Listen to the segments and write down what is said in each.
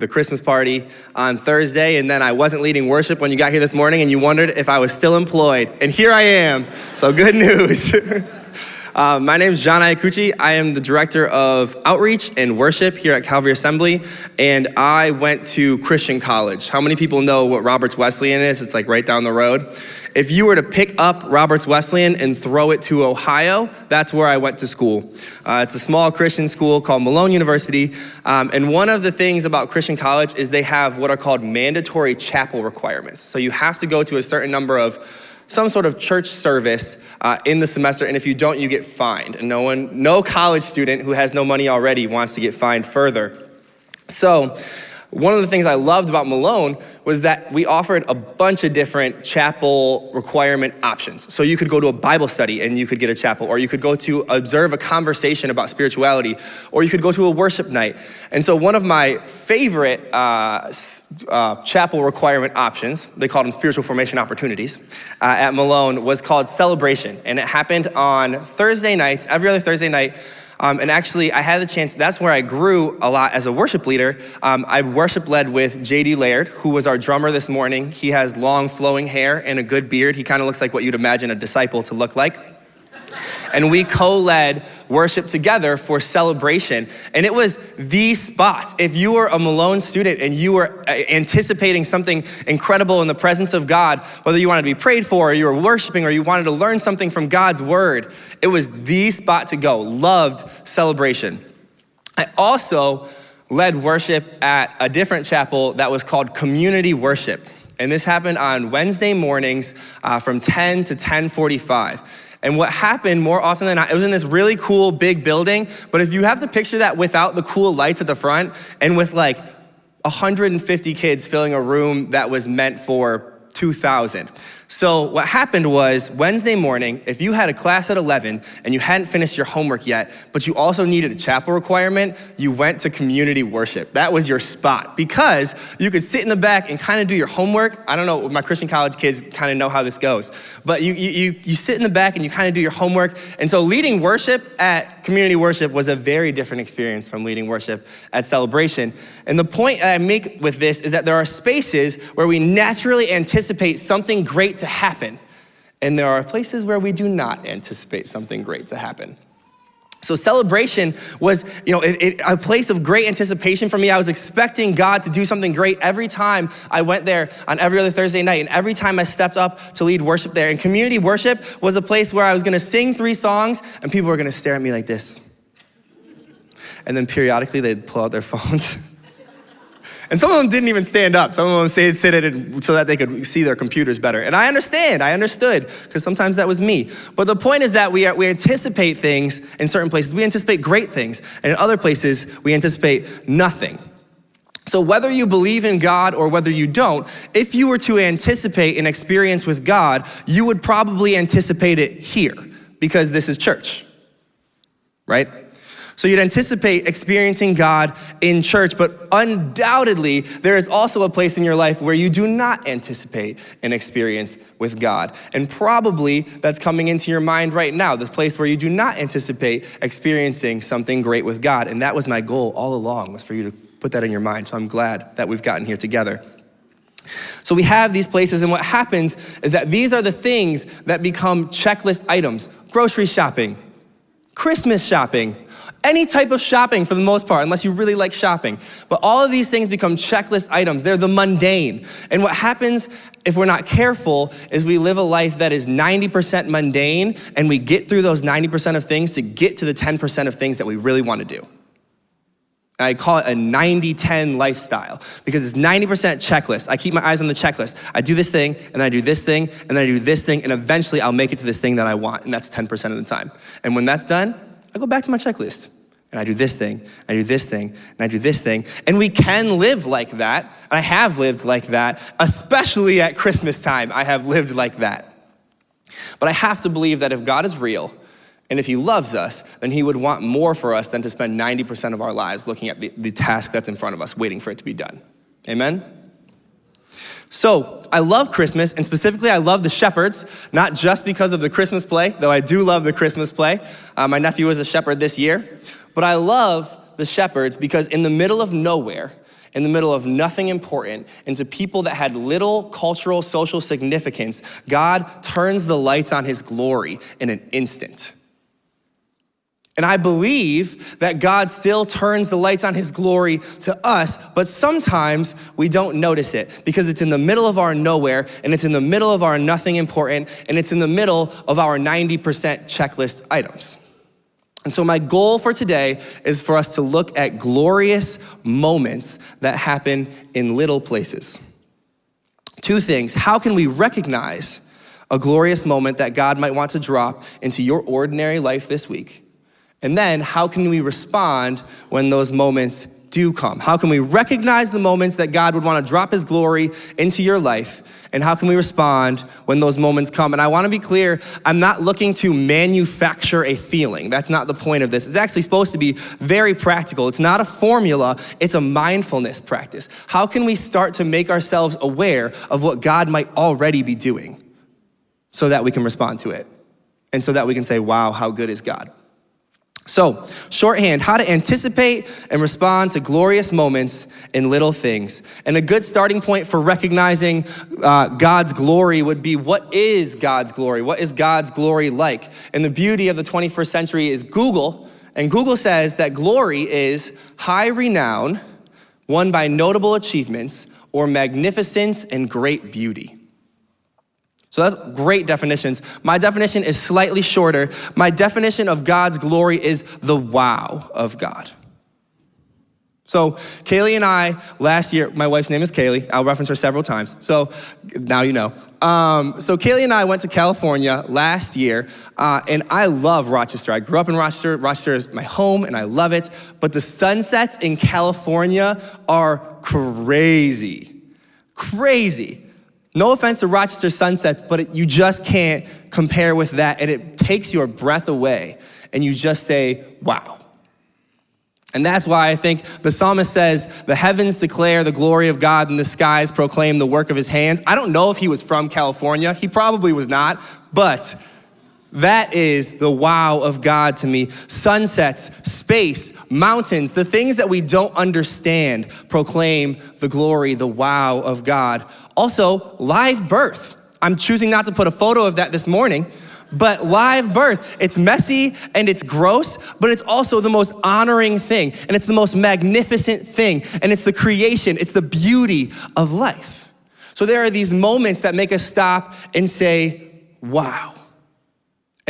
the Christmas party on Thursday, and then I wasn't leading worship when you got here this morning, and you wondered if I was still employed. And here I am. So, good news. Uh, my name is John Iacucci. I am the director of outreach and worship here at Calvary Assembly, and I went to Christian college. How many people know what Roberts Wesleyan is? It's like right down the road. If you were to pick up Roberts Wesleyan and throw it to Ohio, that's where I went to school. Uh, it's a small Christian school called Malone University, um, and one of the things about Christian college is they have what are called mandatory chapel requirements. So you have to go to a certain number of some sort of church service uh, in the semester, and if you don't, you get fined. And no one, no college student who has no money already wants to get fined further. So one of the things I loved about Malone was that we offered a bunch of different chapel requirement options. So you could go to a Bible study and you could get a chapel, or you could go to observe a conversation about spirituality, or you could go to a worship night. And so one of my favorite uh, uh, chapel requirement options, they called them spiritual formation opportunities, uh, at Malone was called Celebration. And it happened on Thursday nights, every other Thursday night, um, and actually, I had the chance, that's where I grew a lot as a worship leader. Um, I worship led with JD Laird, who was our drummer this morning. He has long flowing hair and a good beard. He kind of looks like what you'd imagine a disciple to look like and we co-led worship together for celebration. And it was the spot. If you were a Malone student and you were uh, anticipating something incredible in the presence of God, whether you wanted to be prayed for or you were worshiping or you wanted to learn something from God's word, it was the spot to go. Loved celebration. I also led worship at a different chapel that was called community worship. And this happened on Wednesday mornings uh, from 10 to 1045. And what happened more often than not, it was in this really cool big building, but if you have to picture that without the cool lights at the front and with like 150 kids filling a room that was meant for 2,000. So what happened was Wednesday morning, if you had a class at 11 and you hadn't finished your homework yet, but you also needed a chapel requirement, you went to community worship. That was your spot because you could sit in the back and kind of do your homework. I don't know, my Christian college kids kind of know how this goes, but you, you, you sit in the back and you kind of do your homework. And so leading worship at community worship was a very different experience from leading worship at celebration. And the point I make with this is that there are spaces where we naturally anticipate something great to happen. And there are places where we do not anticipate something great to happen. So celebration was, you know, it, it, a place of great anticipation for me. I was expecting God to do something great every time I went there on every other Thursday night, and every time I stepped up to lead worship there. And community worship was a place where I was going to sing three songs, and people were going to stare at me like this. And then periodically they'd pull out their phones and some of them didn't even stand up. Some of them stayed seated so that they could see their computers better. And I understand, I understood, because sometimes that was me. But the point is that we, are, we anticipate things in certain places. We anticipate great things. And in other places, we anticipate nothing. So whether you believe in God or whether you don't, if you were to anticipate an experience with God, you would probably anticipate it here because this is church, right? So you'd anticipate experiencing God in church, but undoubtedly, there is also a place in your life where you do not anticipate an experience with God. And probably that's coming into your mind right now, the place where you do not anticipate experiencing something great with God. And that was my goal all along, was for you to put that in your mind. So I'm glad that we've gotten here together. So we have these places, and what happens is that these are the things that become checklist items grocery shopping, Christmas shopping, any type of shopping for the most part, unless you really like shopping. But all of these things become checklist items. They're the mundane. And what happens if we're not careful is we live a life that is 90% mundane and we get through those 90% of things to get to the 10% of things that we really want to do. I call it a 90-10 lifestyle because it's 90% checklist. I keep my eyes on the checklist. I do this thing, and then I do this thing, and then I do this thing, and eventually I'll make it to this thing that I want, and that's 10% of the time. And when that's done, I go back to my checklist and I do this thing, I do this thing, and I do this thing. And we can live like that. I have lived like that, especially at Christmas time. I have lived like that. But I have to believe that if God is real, and if he loves us, then he would want more for us than to spend 90% of our lives looking at the, the task that's in front of us, waiting for it to be done. Amen? So I love Christmas, and specifically I love the shepherds, not just because of the Christmas play, though I do love the Christmas play. Uh, my nephew was a shepherd this year. But I love the shepherds because in the middle of nowhere, in the middle of nothing important into people that had little cultural, social significance, God turns the lights on his glory in an instant. And I believe that God still turns the lights on his glory to us, but sometimes we don't notice it because it's in the middle of our nowhere and it's in the middle of our nothing important and it's in the middle of our 90% checklist items. And so, my goal for today is for us to look at glorious moments that happen in little places. Two things. How can we recognize a glorious moment that God might want to drop into your ordinary life this week? And then, how can we respond when those moments do come? How can we recognize the moments that God would want to drop His glory into your life? And how can we respond when those moments come? And I want to be clear, I'm not looking to manufacture a feeling. That's not the point of this. It's actually supposed to be very practical. It's not a formula, it's a mindfulness practice. How can we start to make ourselves aware of what God might already be doing so that we can respond to it? And so that we can say, wow, how good is God? So, shorthand, how to anticipate and respond to glorious moments in little things. And a good starting point for recognizing uh, God's glory would be what is God's glory? What is God's glory like? And the beauty of the 21st century is Google, and Google says that glory is high renown, won by notable achievements, or magnificence and great beauty. So that's great definitions. My definition is slightly shorter. My definition of God's glory is the wow of God. So Kaylee and I, last year, my wife's name is Kaylee. I'll reference her several times. So now you know. Um, so Kaylee and I went to California last year, uh, and I love Rochester. I grew up in Rochester. Rochester is my home, and I love it. But the sunsets in California are crazy, crazy. No offense to Rochester sunsets, but it, you just can't compare with that. And it takes your breath away. And you just say, wow. And that's why I think the psalmist says, The heavens declare the glory of God, and the skies proclaim the work of his hands. I don't know if he was from California. He probably was not. But that is the wow of God to me. Sunsets, space, mountains, the things that we don't understand proclaim the glory, the wow of God. Also, live birth. I'm choosing not to put a photo of that this morning, but live birth, it's messy and it's gross, but it's also the most honoring thing, and it's the most magnificent thing, and it's the creation, it's the beauty of life. So there are these moments that make us stop and say, wow.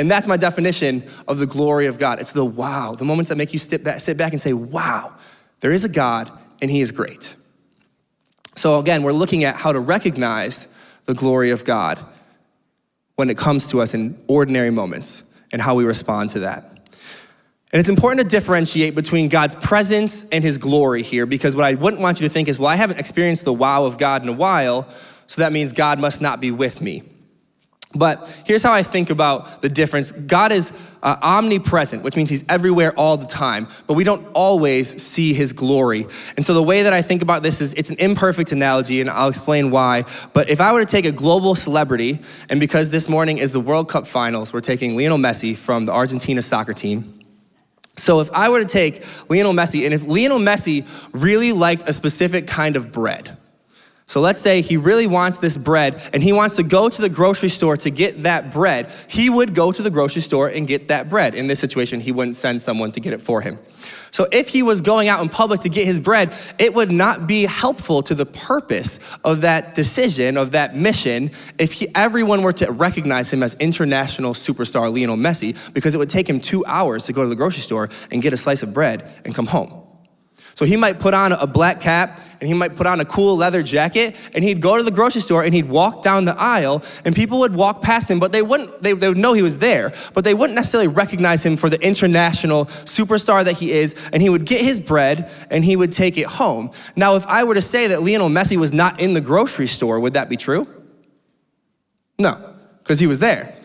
And that's my definition of the glory of God. It's the wow, the moments that make you sit back, sit back and say, wow, there is a God and he is great. So again, we're looking at how to recognize the glory of God when it comes to us in ordinary moments and how we respond to that. And it's important to differentiate between God's presence and his glory here because what I wouldn't want you to think is, well, I haven't experienced the wow of God in a while, so that means God must not be with me. But here's how I think about the difference God is uh, omnipresent, which means he's everywhere all the time, but we don't always see his glory. And so the way that I think about this is it's an imperfect analogy, and I'll explain why. But if I were to take a global celebrity, and because this morning is the World Cup finals, we're taking Lionel Messi from the Argentina soccer team. So if I were to take Lionel Messi, and if Lionel Messi really liked a specific kind of bread, so let's say he really wants this bread and he wants to go to the grocery store to get that bread. He would go to the grocery store and get that bread. In this situation, he wouldn't send someone to get it for him. So if he was going out in public to get his bread, it would not be helpful to the purpose of that decision, of that mission, if he, everyone were to recognize him as international superstar Lionel Messi, because it would take him two hours to go to the grocery store and get a slice of bread and come home. So he might put on a black cap and he might put on a cool leather jacket and he'd go to the grocery store and he'd walk down the aisle and people would walk past him, but they wouldn't, they, they would know he was there, but they wouldn't necessarily recognize him for the international superstar that he is. And he would get his bread and he would take it home. Now, if I were to say that Lionel Messi was not in the grocery store, would that be true? No, because he was there.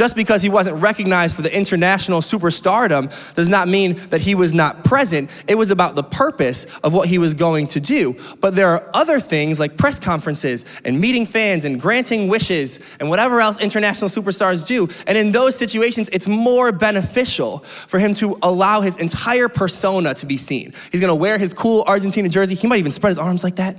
Just because he wasn't recognized for the international superstardom does not mean that he was not present. It was about the purpose of what he was going to do. But there are other things like press conferences and meeting fans and granting wishes and whatever else international superstars do. And in those situations, it's more beneficial for him to allow his entire persona to be seen. He's gonna wear his cool Argentina jersey. He might even spread his arms like that.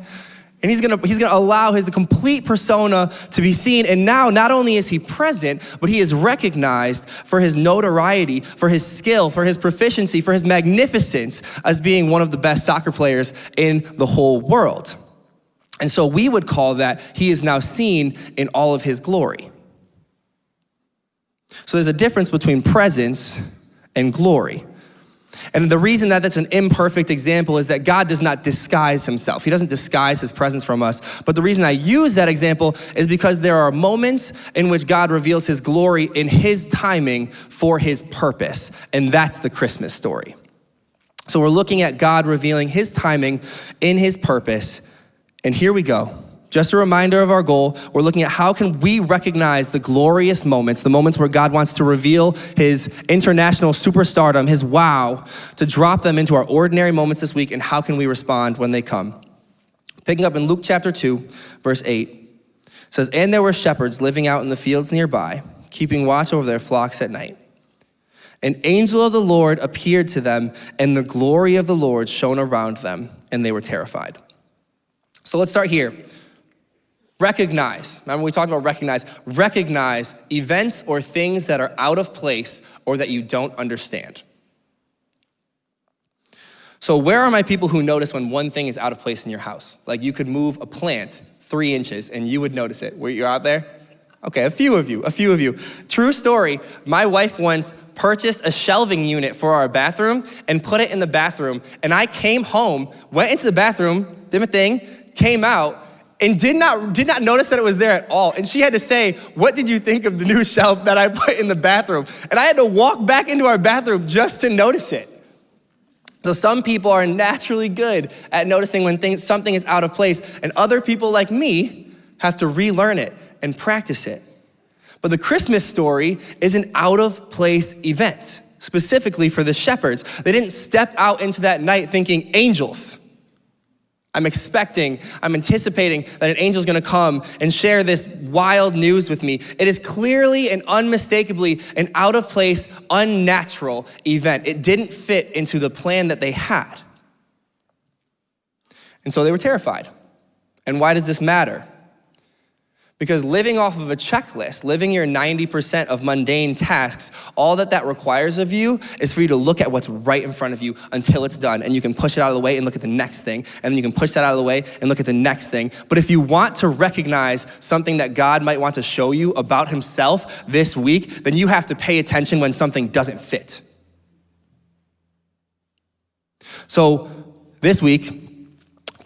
And he's gonna, he's gonna allow his complete persona to be seen. And now, not only is he present, but he is recognized for his notoriety, for his skill, for his proficiency, for his magnificence as being one of the best soccer players in the whole world. And so we would call that he is now seen in all of his glory. So there's a difference between presence and glory. And the reason that that's an imperfect example is that God does not disguise himself. He doesn't disguise his presence from us. But the reason I use that example is because there are moments in which God reveals his glory in his timing for his purpose. And that's the Christmas story. So we're looking at God revealing his timing in his purpose. And here we go. Just a reminder of our goal. We're looking at how can we recognize the glorious moments, the moments where God wants to reveal his international superstardom, his wow, to drop them into our ordinary moments this week, and how can we respond when they come. Picking up in Luke chapter 2, verse 8, says, And there were shepherds living out in the fields nearby, keeping watch over their flocks at night. An angel of the Lord appeared to them, and the glory of the Lord shone around them, and they were terrified. So let's start here. Recognize, remember we talked about recognize, recognize events or things that are out of place or that you don't understand. So, where are my people who notice when one thing is out of place in your house? Like you could move a plant three inches and you would notice it. Were you out there? Okay, a few of you, a few of you. True story, my wife once purchased a shelving unit for our bathroom and put it in the bathroom. And I came home, went into the bathroom, did my thing, came out, and did not, did not notice that it was there at all. And she had to say, what did you think of the new shelf that I put in the bathroom? And I had to walk back into our bathroom just to notice it. So some people are naturally good at noticing when things, something is out of place, and other people like me have to relearn it and practice it. But the Christmas story is an out of place event, specifically for the shepherds. They didn't step out into that night thinking angels. I'm expecting, I'm anticipating that an angel is gonna come and share this wild news with me. It is clearly and unmistakably an out of place, unnatural event. It didn't fit into the plan that they had. And so they were terrified. And why does this matter? Because living off of a checklist, living your 90% of mundane tasks, all that that requires of you is for you to look at what's right in front of you until it's done. And you can push it out of the way and look at the next thing. And then you can push that out of the way and look at the next thing. But if you want to recognize something that God might want to show you about himself this week, then you have to pay attention when something doesn't fit. So this week,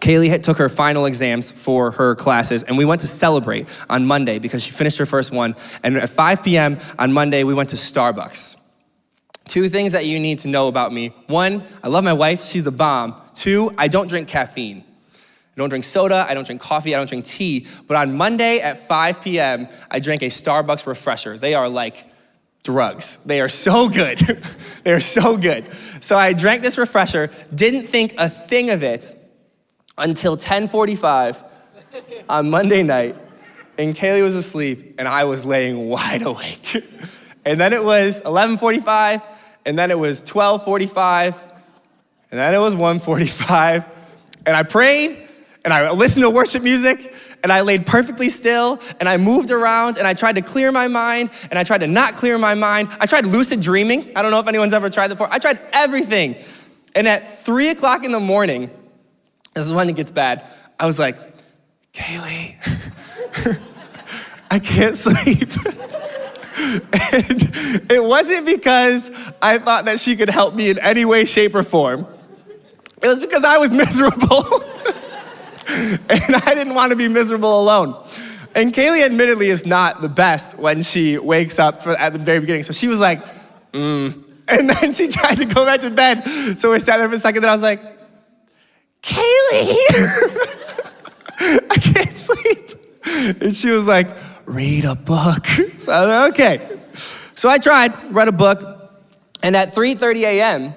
Kaylee took her final exams for her classes, and we went to celebrate on Monday because she finished her first one. And at 5 p.m. on Monday, we went to Starbucks. Two things that you need to know about me. One, I love my wife, she's the bomb. Two, I don't drink caffeine. I don't drink soda, I don't drink coffee, I don't drink tea. But on Monday at 5 p.m., I drank a Starbucks refresher. They are like drugs. They are so good. they are so good. So I drank this refresher, didn't think a thing of it until 1045 on Monday night, and Kaylee was asleep, and I was laying wide awake. and then it was 1145, and then it was 1245, and then it was 1:45, and I prayed, and I listened to worship music, and I laid perfectly still, and I moved around, and I tried to clear my mind, and I tried to not clear my mind. I tried lucid dreaming. I don't know if anyone's ever tried that before. I tried everything. And at three o'clock in the morning, this is when it gets bad. I was like, Kaylee, I can't sleep. and it wasn't because I thought that she could help me in any way, shape, or form. It was because I was miserable. and I didn't want to be miserable alone. And Kaylee admittedly is not the best when she wakes up for, at the very beginning. So she was like, mm. And then she tried to go back to bed. So we sat there for a second, and I was like, Kaylee, here I can't sleep. And she was like, read a book. So I was like, okay. So I tried, read a book, and at 3:30 a.m.,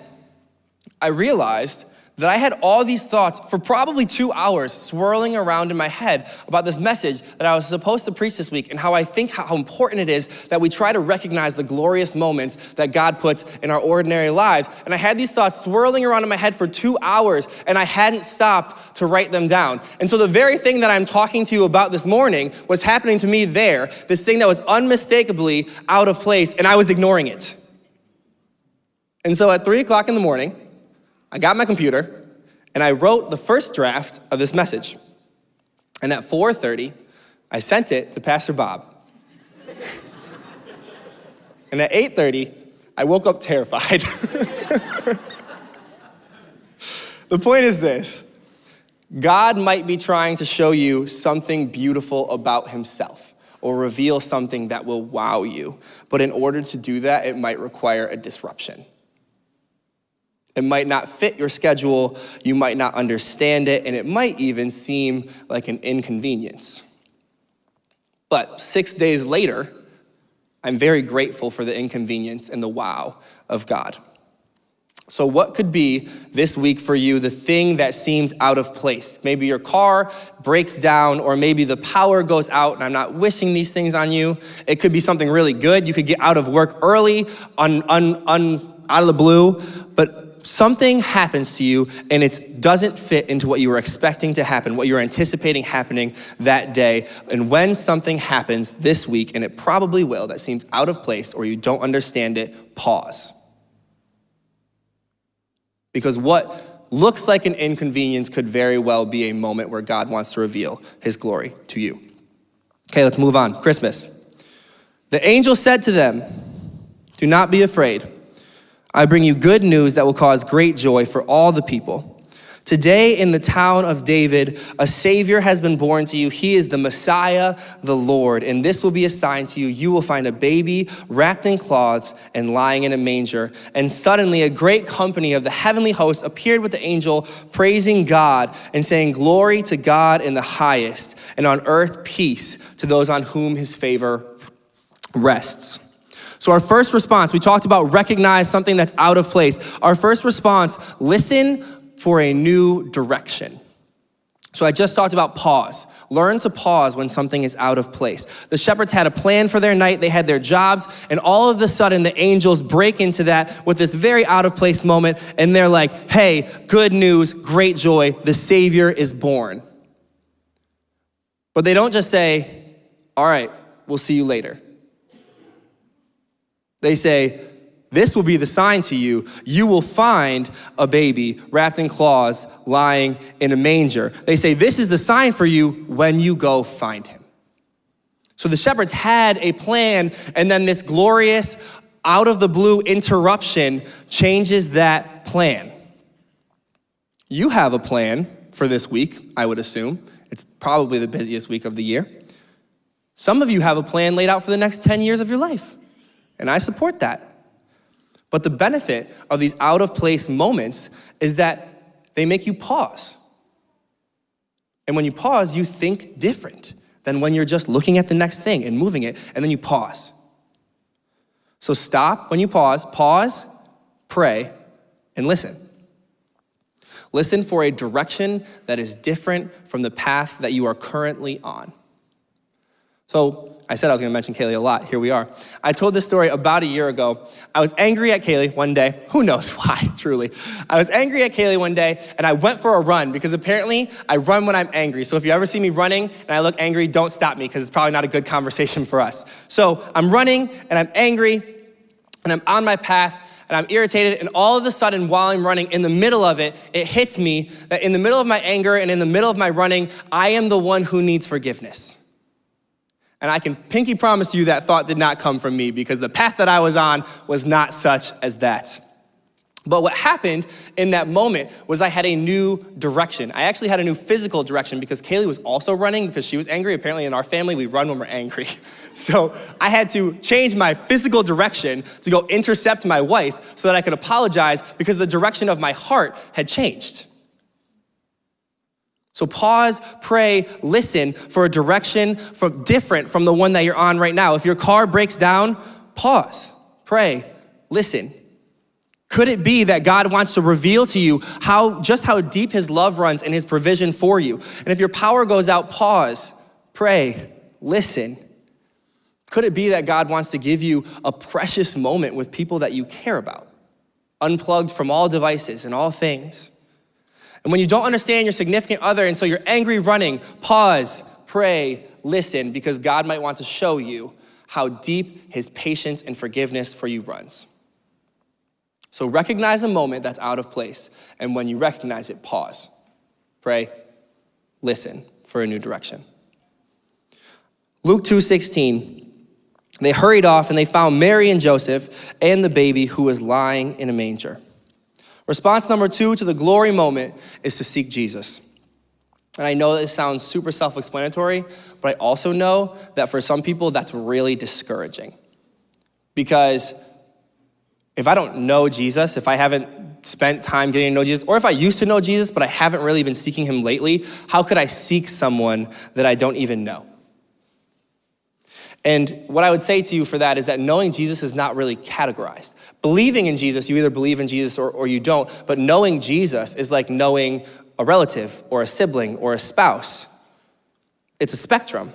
I realized that I had all these thoughts for probably two hours swirling around in my head about this message that I was supposed to preach this week and how I think how important it is that we try to recognize the glorious moments that God puts in our ordinary lives. And I had these thoughts swirling around in my head for two hours and I hadn't stopped to write them down. And so the very thing that I'm talking to you about this morning was happening to me there, this thing that was unmistakably out of place and I was ignoring it. And so at three o'clock in the morning, I got my computer and I wrote the first draft of this message. And at 4:30, I sent it to Pastor Bob. and at 8:30, I woke up terrified. the point is this. God might be trying to show you something beautiful about himself or reveal something that will wow you. But in order to do that, it might require a disruption. It might not fit your schedule, you might not understand it, and it might even seem like an inconvenience. But six days later, I'm very grateful for the inconvenience and the wow of God. So, what could be this week for you the thing that seems out of place? Maybe your car breaks down, or maybe the power goes out, and I'm not wishing these things on you. It could be something really good. You could get out of work early, un, un, un, out of the blue, but something happens to you and it doesn't fit into what you were expecting to happen, what you were anticipating happening that day. And when something happens this week, and it probably will, that seems out of place or you don't understand it, pause. Because what looks like an inconvenience could very well be a moment where God wants to reveal his glory to you. Okay, let's move on. Christmas. The angel said to them, Do not be afraid. I bring you good news that will cause great joy for all the people. Today, in the town of David, a Savior has been born to you. He is the Messiah, the Lord. And this will be a sign to you. You will find a baby wrapped in cloths and lying in a manger. And suddenly, a great company of the heavenly hosts appeared with the angel, praising God and saying, Glory to God in the highest, and on earth peace to those on whom his favor rests. So, our first response, we talked about recognize something that's out of place. Our first response, listen for a new direction. So, I just talked about pause. Learn to pause when something is out of place. The shepherds had a plan for their night, they had their jobs, and all of a sudden the angels break into that with this very out of place moment, and they're like, hey, good news, great joy, the Savior is born. But they don't just say, all right, we'll see you later. They say, This will be the sign to you. You will find a baby wrapped in cloths lying in a manger. They say, This is the sign for you when you go find him. So the shepherds had a plan, and then this glorious, out of the blue interruption changes that plan. You have a plan for this week, I would assume. It's probably the busiest week of the year. Some of you have a plan laid out for the next 10 years of your life and I support that. But the benefit of these out of place moments is that they make you pause. And when you pause, you think different than when you're just looking at the next thing and moving it, and then you pause. So stop when you pause, pause, pray, and listen. Listen for a direction that is different from the path that you are currently on. So I said I was gonna mention Kaylee a lot. Here we are. I told this story about a year ago. I was angry at Kaylee one day. Who knows why, truly. I was angry at Kaylee one day and I went for a run because apparently I run when I'm angry. So if you ever see me running and I look angry, don't stop me because it's probably not a good conversation for us. So I'm running and I'm angry and I'm on my path and I'm irritated, and all of a sudden, while I'm running, in the middle of it, it hits me that in the middle of my anger and in the middle of my running, I am the one who needs forgiveness. And I can pinky promise you that thought did not come from me because the path that I was on was not such as that. But what happened in that moment was I had a new direction. I actually had a new physical direction because Kaylee was also running because she was angry. Apparently, in our family, we run when we're angry. So I had to change my physical direction to go intercept my wife so that I could apologize because the direction of my heart had changed. So pause, pray, listen for a direction from different from the one that you're on right now. If your car breaks down, pause, pray, listen. Could it be that God wants to reveal to you how just how deep his love runs and his provision for you? And if your power goes out, pause, pray, listen. Could it be that God wants to give you a precious moment with people that you care about, unplugged from all devices and all things? And when you don't understand your significant other and so you're angry running, pause, pray, listen, because God might want to show you how deep his patience and forgiveness for you runs. So recognize a moment that's out of place, and when you recognize it, pause, pray, listen for a new direction. Luke 2:16 They hurried off and they found Mary and Joseph and the baby who was lying in a manger. Response number 2 to the glory moment is to seek Jesus. And I know this sounds super self explanatory, but I also know that for some people that's really discouraging. Because if I don't know Jesus, if I haven't spent time getting to know Jesus, or if I used to know Jesus, but I haven't really been seeking him lately, how could I seek someone that I don't even know? And what I would say to you for that is that knowing Jesus is not really categorized. Believing in Jesus, you either believe in Jesus or, or you don't, but knowing Jesus is like knowing a relative or a sibling or a spouse. It's a spectrum.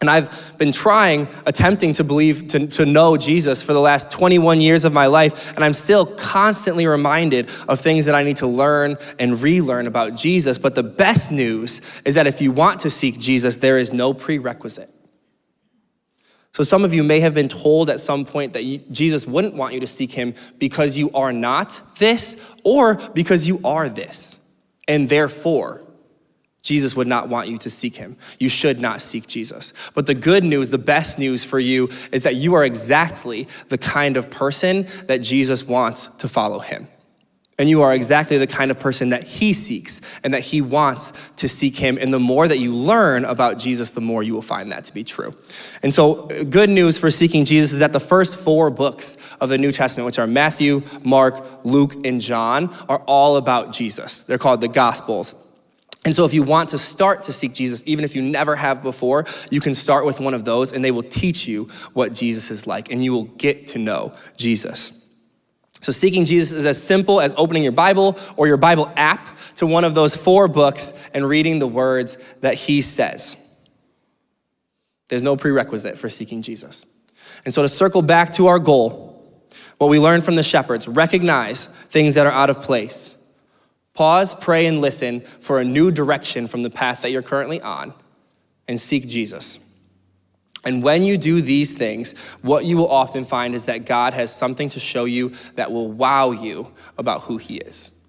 And I've been trying, attempting to believe, to, to know Jesus for the last 21 years of my life, and I'm still constantly reminded of things that I need to learn and relearn about Jesus. But the best news is that if you want to seek Jesus, there is no prerequisite. So some of you may have been told at some point that you, Jesus wouldn't want you to seek him because you are not this or because you are this. And therefore, Jesus would not want you to seek him. You should not seek Jesus. But the good news, the best news for you is that you are exactly the kind of person that Jesus wants to follow him. And you are exactly the kind of person that he seeks and that he wants to seek him. And the more that you learn about Jesus, the more you will find that to be true. And so, good news for seeking Jesus is that the first four books of the New Testament, which are Matthew, Mark, Luke, and John, are all about Jesus. They're called the Gospels. And so, if you want to start to seek Jesus, even if you never have before, you can start with one of those and they will teach you what Jesus is like and you will get to know Jesus. So, seeking Jesus is as simple as opening your Bible or your Bible app to one of those four books and reading the words that he says. There's no prerequisite for seeking Jesus. And so, to circle back to our goal, what we learned from the shepherds recognize things that are out of place. Pause, pray, and listen for a new direction from the path that you're currently on, and seek Jesus. And when you do these things, what you will often find is that God has something to show you that will wow you about who He is.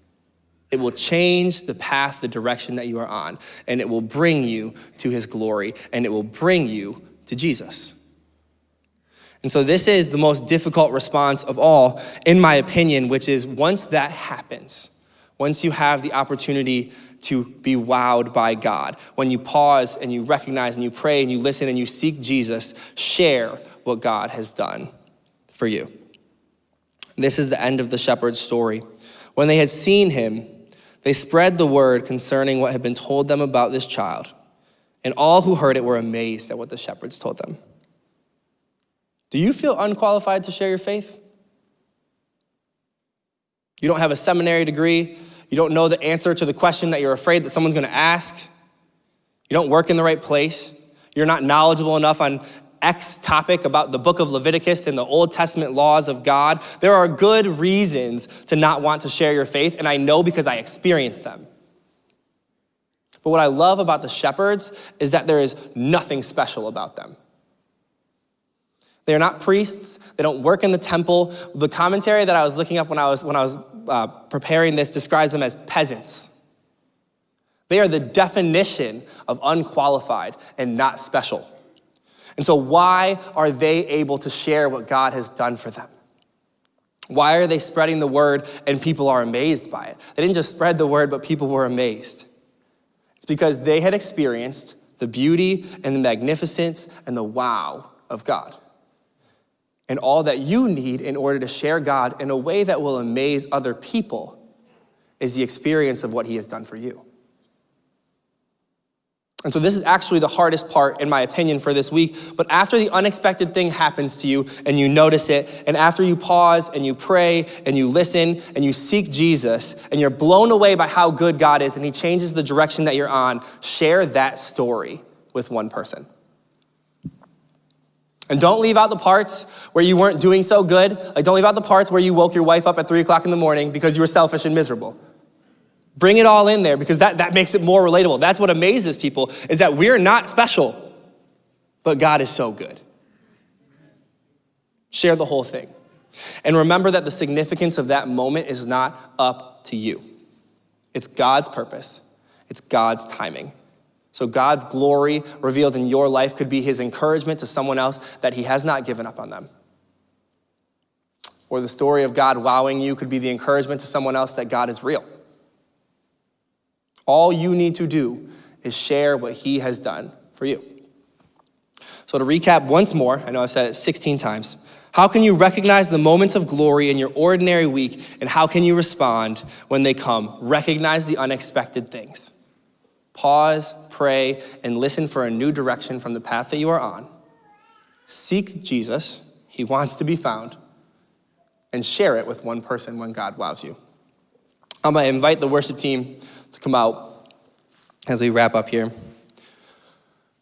It will change the path, the direction that you are on, and it will bring you to His glory, and it will bring you to Jesus. And so, this is the most difficult response of all, in my opinion, which is once that happens, once you have the opportunity to be wowed by God. When you pause and you recognize and you pray and you listen and you seek Jesus, share what God has done for you. This is the end of the shepherd's story. When they had seen him, they spread the word concerning what had been told them about this child. And all who heard it were amazed at what the shepherds told them. Do you feel unqualified to share your faith? You don't have a seminary degree. You don't know the answer to the question that you're afraid that someone's gonna ask. You don't work in the right place. You're not knowledgeable enough on X topic about the book of Leviticus and the Old Testament laws of God. There are good reasons to not want to share your faith, and I know because I experienced them. But what I love about the shepherds is that there is nothing special about them. They are not priests. They don't work in the temple. The commentary that I was looking up when I was, when I was uh, preparing this describes them as peasants. They are the definition of unqualified and not special. And so, why are they able to share what God has done for them? Why are they spreading the word and people are amazed by it? They didn't just spread the word, but people were amazed. It's because they had experienced the beauty and the magnificence and the wow of God and all that you need in order to share God in a way that will amaze other people is the experience of what He has done for you. And so, this is actually the hardest part, in my opinion, for this week. But after the unexpected thing happens to you and you notice it, and after you pause and you pray and you listen and you seek Jesus and you're blown away by how good God is and He changes the direction that you're on, share that story with one person. And don't leave out the parts where you weren't doing so good. Like, don't leave out the parts where you woke your wife up at three o'clock in the morning because you were selfish and miserable. Bring it all in there because that, that makes it more relatable. That's what amazes people is that we're not special, but God is so good. Share the whole thing. And remember that the significance of that moment is not up to you. It's God's purpose. It's God's timing. So God's glory revealed in your life could be his encouragement to someone else that he has not given up on them. Or the story of God wowing you could be the encouragement to someone else that God is real. All you need to do is share what he has done for you. So, to recap once more, I know I've said it 16 times. How can you recognize the moments of glory in your ordinary week, and how can you respond when they come? Recognize the unexpected things. Pause, pray, and listen for a new direction from the path that you are on. Seek Jesus, He wants to be found, and share it with one person when God wows you. I'm gonna invite the worship team to come out as we wrap up here.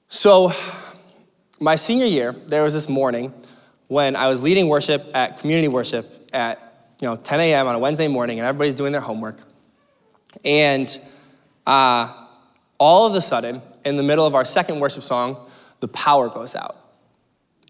So, my senior year, there was this morning when I was leading worship at community worship at you know 10 a.m. on a Wednesday morning, and everybody's doing their homework. And uh, all of a sudden, in the middle of our second worship song, the power goes out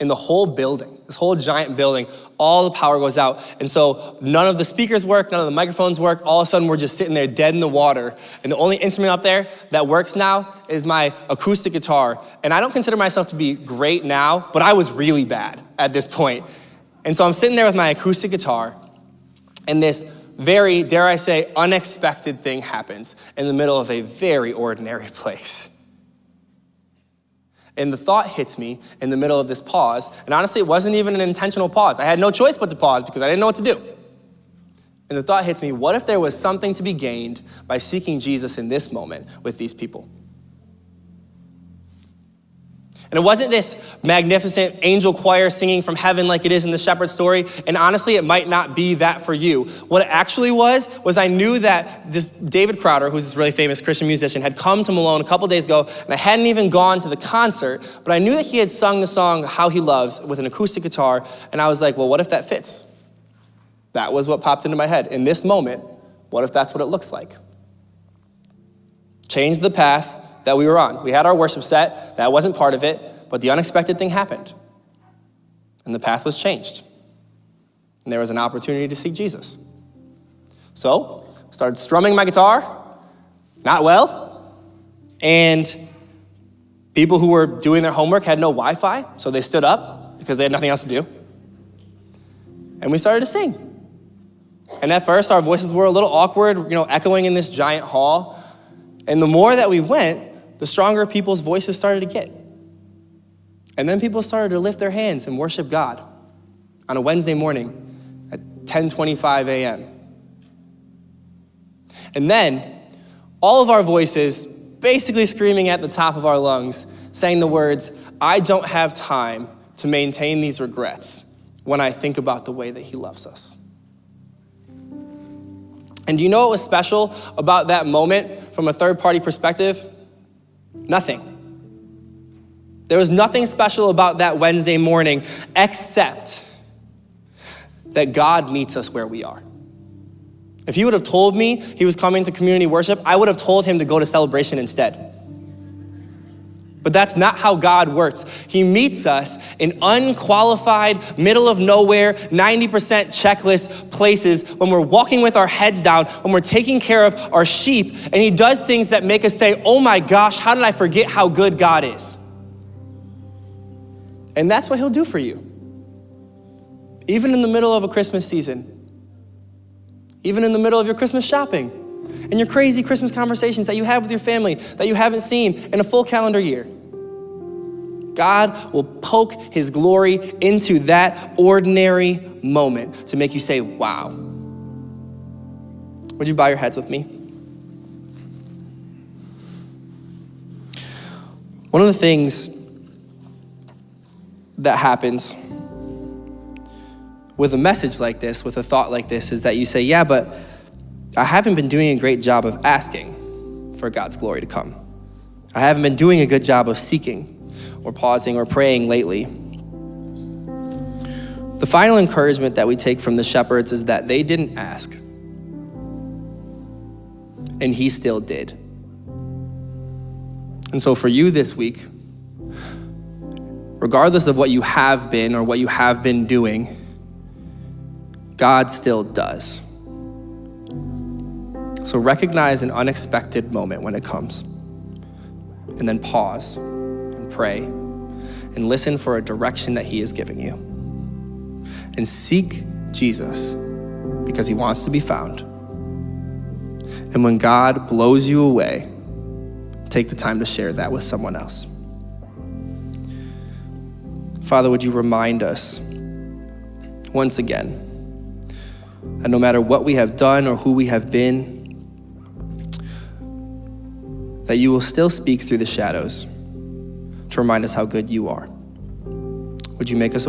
in the whole building, this whole giant building, all the power goes out. And so none of the speakers work, none of the microphones work. All of a sudden, we're just sitting there dead in the water. And the only instrument up there that works now is my acoustic guitar. And I don't consider myself to be great now, but I was really bad at this point. And so I'm sitting there with my acoustic guitar, and this very, dare I say, unexpected thing happens in the middle of a very ordinary place. And the thought hits me in the middle of this pause. And honestly, it wasn't even an intentional pause. I had no choice but to pause because I didn't know what to do. And the thought hits me what if there was something to be gained by seeking Jesus in this moment with these people? And it wasn't this magnificent angel choir singing from heaven like it is in the shepherd story. And honestly, it might not be that for you. What it actually was, was I knew that this David Crowder, who's this really famous Christian musician, had come to Malone a couple days ago, and I hadn't even gone to the concert, but I knew that he had sung the song How He Loves with an acoustic guitar, and I was like, well, what if that fits? That was what popped into my head. In this moment, what if that's what it looks like? Change the path that we were on. We had our worship set, that wasn't part of it, but the unexpected thing happened. And the path was changed. And there was an opportunity to see Jesus. So, started strumming my guitar, not well, and people who were doing their homework had no Wi Fi, so they stood up because they had nothing else to do. And we started to sing. And at first, our voices were a little awkward, you know, echoing in this giant hall. And the more that we went, the stronger people's voices started to get. And then people started to lift their hands and worship God on a Wednesday morning at 10:25 a.m. And then all of our voices basically screaming at the top of our lungs, saying the words, I don't have time to maintain these regrets when I think about the way that He loves us. And do you know what was special about that moment from a third party perspective? Nothing. There was nothing special about that Wednesday morning except that God meets us where we are. If he would have told me he was coming to community worship, I would have told him to go to celebration instead. But that's not how God works. He meets us in unqualified, middle of nowhere, 90% checklist places when we're walking with our heads down, when we're taking care of our sheep, and He does things that make us say, Oh my gosh, how did I forget how good God is? And that's what He'll do for you. Even in the middle of a Christmas season, even in the middle of your Christmas shopping, and your crazy Christmas conversations that you have with your family that you haven't seen in a full calendar year. God will poke His glory into that ordinary moment to make you say, wow. Would you bow your heads with me? One of the things that happens with a message like this, with a thought like this, is that you say, Yeah, but I haven't been doing a great job of asking for God's glory to come. I haven't been doing a good job of seeking or pausing or praying lately. The final encouragement that we take from the shepherds is that they didn't ask, and he still did. And so, for you this week, regardless of what you have been or what you have been doing, God still does. So, recognize an unexpected moment when it comes, and then pause and pray and listen for a direction that He is giving you and seek Jesus because he wants to be found. And when God blows you away, take the time to share that with someone else. Father, would you remind us once again that no matter what we have done or who we have been, that you will still speak through the shadows to remind us how good you are. Would you make us